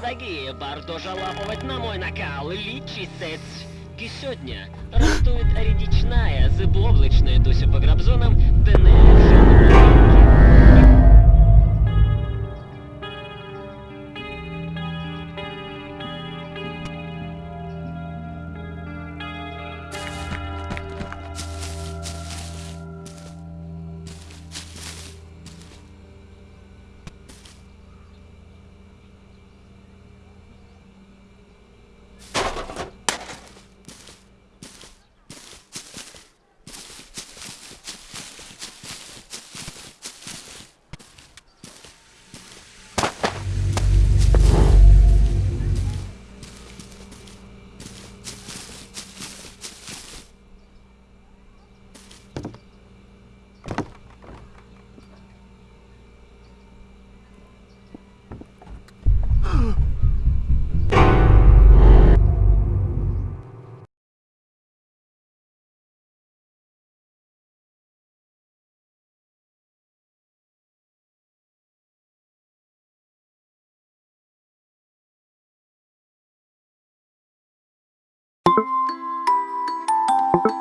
Дорогі, варто жалапувати на мой накал, лічисець. І сьогодні ростует рідічная з облачної досі по грабзонам, де Thank you.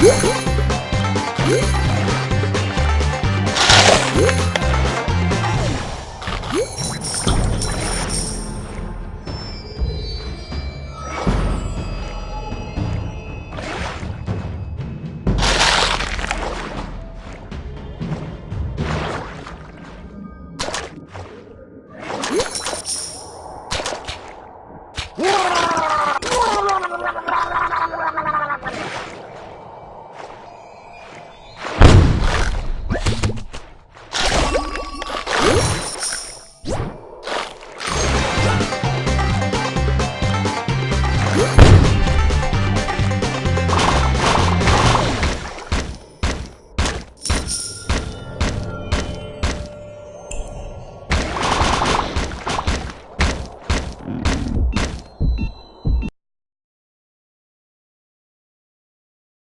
Yeah.